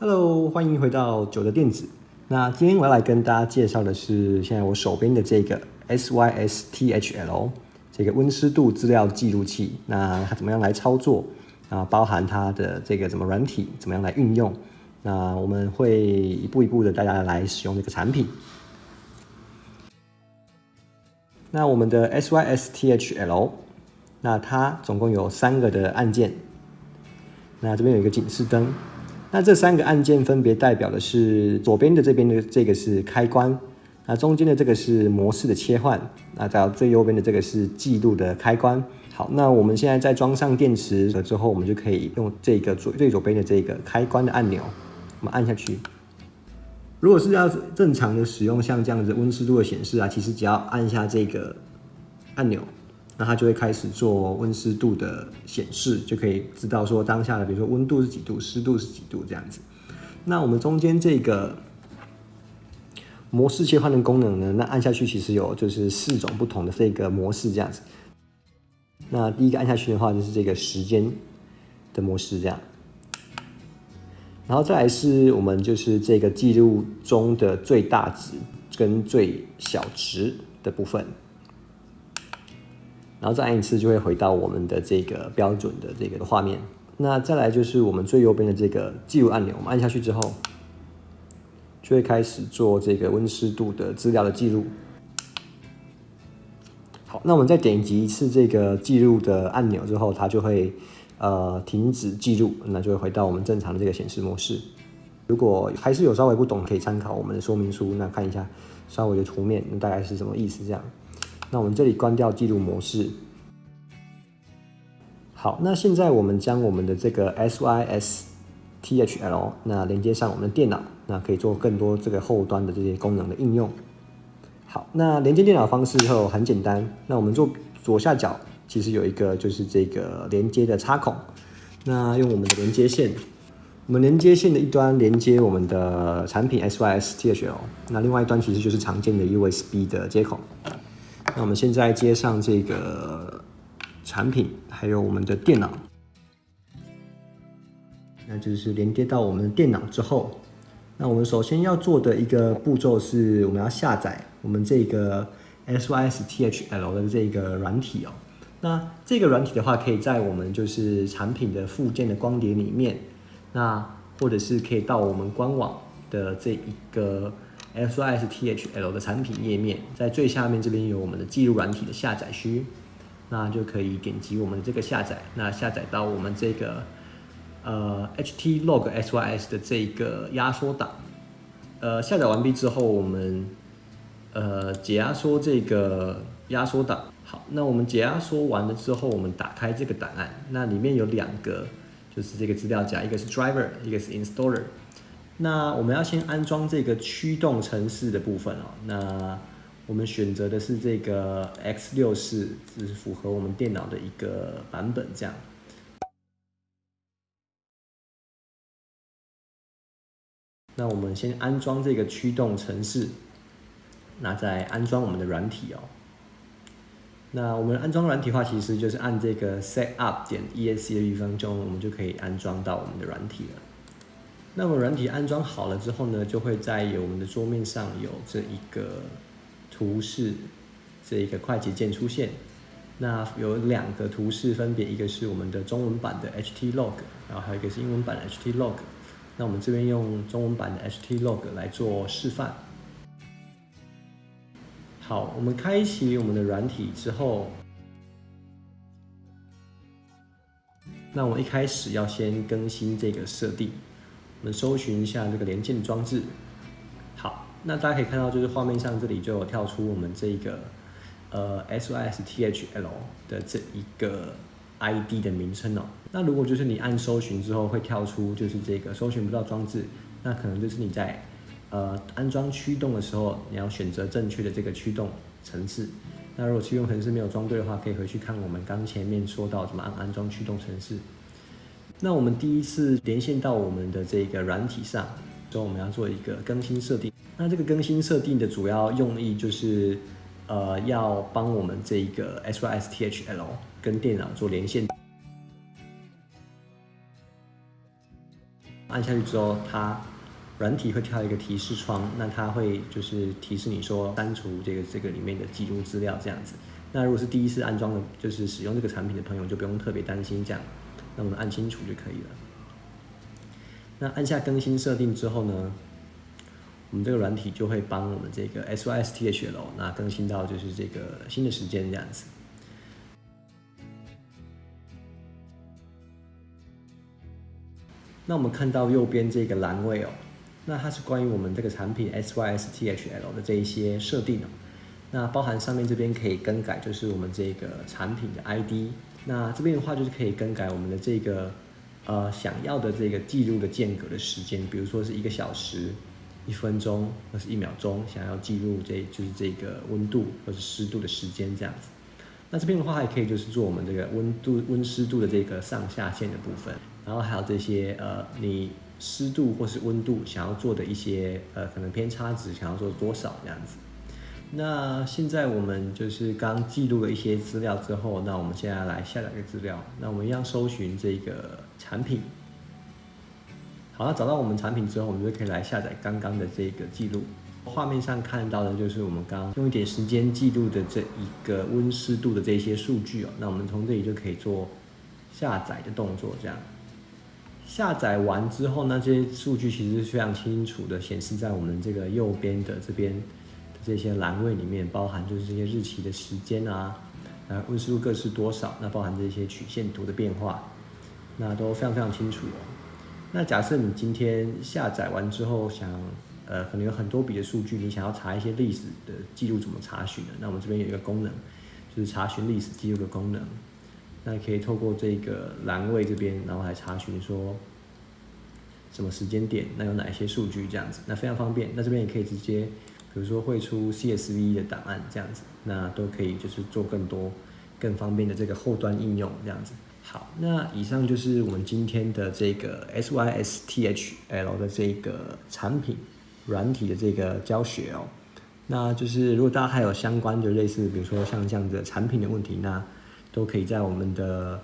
Hello，欢迎回到九的电子。那今天我要来跟大家介绍的是，现在我手边的这个 SYSTHL 这个温湿度资料记录器。那它怎么样来操作？啊，包含它的这个怎么软体，怎么样来运用？那我们会一步一步的大家来使用这个产品。那我们的 SYSTHL，那它总共有三个的按键。那这边有一个警示灯。那这三个按键分别代表的是左边的这边的这个是开关，那中间的这个是模式的切换，那到最右边的这个是记录的开关。好，那我们现在在装上电池了之后，我们就可以用这个左最左边的这个开关的按钮，我们按下去。如果是要正常的使用，像这样子温湿度的显示啊，其实只要按下这个按钮。那它就会开始做温湿度的显示，就可以知道说当下的，比如说温度是几度，湿度是几度这样子。那我们中间这个模式切换的功能呢，那按下去其实有就是四种不同的这个模式这样子。那第一个按下去的话，就是这个时间的模式这样。然后再来是我们就是这个记录中的最大值跟最小值的部分。然后再按一次，就会回到我们的这个标准的这个画面。那再来就是我们最右边的这个记录按钮，我们按下去之后，就会开始做这个温湿度的资料的记录。好，那我们再点击一次这个记录的按钮之后，它就会呃停止记录，那就会回到我们正常的这个显示模式。如果还是有稍微不懂，可以参考我们的说明书，那看一下稍微的图面，那大概是什么意思这样。那我们这里关掉记录模式。好，那现在我们将我们的这个 SYSTHL 那连接上我们的电脑，那可以做更多这个后端的这些功能的应用。好，那连接电脑方式后很简单，那我们做左下角其实有一个就是这个连接的插孔，那用我们的连接线，我们连接线的一端连接我们的产品 SYSTHL，那另外一端其实就是常见的 USB 的接口。那我们现在接上这个产品，还有我们的电脑，那就是连接到我们的电脑之后，那我们首先要做的一个步骤是，我们要下载我们这个 SYSTHL 的这个软体哦。那这个软体的话，可以在我们就是产品的附件的光碟里面，那或者是可以到我们官网的这一个。SYSTHL 的产品页面在最下面这边有我们的记录软体的下载区，那就可以点击我们的这个下载，那下载到我们这个呃 HTLog SYS 的这个压缩档，呃下载完毕之后，我们呃解压缩这个压缩档。好，那我们解压缩完了之后，我们打开这个档案，那里面有两个就是这个资料夹，一个是 Driver，一个是 Installer。那我们要先安装这个驱动程式的部分哦。那我们选择的是这个 X 六四，是符合我们电脑的一个版本。这样，那我们先安装这个驱动程式，那再安装我们的软体哦。那我们安装软体的话，其实就是按这个 Set Up 点 ESC 的地方，就我们就可以安装到我们的软体了。那么软体安装好了之后呢，就会在有我们的桌面上有这一个图示，这一个快捷键出现。那有两个图示，分别一个是我们的中文版的 HTLog，然后还有一个是英文版的 HTLog。那我们这边用中文版的 HTLog 来做示范。好，我们开启我们的软体之后，那我一开始要先更新这个设定。我们搜寻一下这个连线装置，好，那大家可以看到，就是画面上这里就有跳出我们这个呃 SYSTHL 的这一个 ID 的名称哦。那如果就是你按搜寻之后会跳出就是这个搜寻不到装置，那可能就是你在呃安装驱动的时候，你要选择正确的这个驱动程式。那如果驱动程式没有装对的话，可以回去看我们刚前面说到怎么安安装驱动程式。那我们第一次连线到我们的这个软体上，所以我们要做一个更新设定。那这个更新设定的主要用意就是，呃，要帮我们这一个 SYSTHL 跟电脑做连线。按下去之后，它软体会跳一个提示窗，那它会就是提示你说删除这个这个里面的记录资料这样子。那如果是第一次安装的，就是使用这个产品的朋友，就不用特别担心这样。那我们按清楚就可以了。那按下更新设定之后呢，我们这个软体就会帮我们这个 S Y S T H 楼那更新到就是这个新的时间这样子。那我们看到右边这个栏位哦，那它是关于我们这个产品 SYSTHL 的这一些设定哦。那包含上面这边可以更改，就是我们这个产品的 ID。那这边的话就是可以更改我们的这个呃想要的这个记录的间隔的时间，比如说是一个小时、一分钟或是一秒钟，想要记录这就是这个温度或是湿度的时间这样子。那这边的话还可以就是做我们这个温度、温湿度的这个上下限的部分，然后还有这些呃你湿度或是温度想要做的一些呃可能偏差值想要做多少这样子。那现在我们就是刚记录了一些资料之后，那我们现在来下载个资料。那我们一样搜寻这个产品。好，了找到我们产品之后，我们就可以来下载刚刚的这个记录。画面上看到的就是我们刚用一点时间记录的这一个温湿度的这些数据哦。那我们从这里就可以做下载的动作，这样。下载完之后呢，这些数据其实是非常清楚的显示在我们这个右边的这边的。这些栏位里面包含就是这些日期的时间啊，呃温湿度各是多少？那包含这些曲线图的变化，那都非常非常清楚哦。那假设你今天下载完之后想，呃可能有很多笔的数据，你想要查一些历史的记录怎么查询呢？那我们这边有一个功能，就是查询历史记录的功能。那可以透过这个栏位这边，然后来查询说什么时间点，那有哪一些数据这样子，那非常方便。那这边也可以直接。比如说绘出 CSV 的档案这样子，那都可以就是做更多更方便的这个后端应用这样子。好，那以上就是我们今天的这个 SYSTHL 的这个产品软体的这个教学哦。那就是如果大家还有相关的类似，比如说像这样的产品的问题，那都可以在我们的。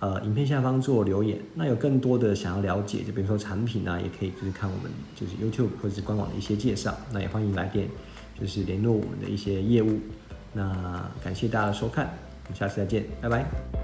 呃，影片下方做留言，那有更多的想要了解，就比如说产品啊，也可以就是看我们就是 YouTube 或者是官网的一些介绍，那也欢迎来电，就是联络我们的一些业务。那感谢大家的收看，我们下次再见，拜拜。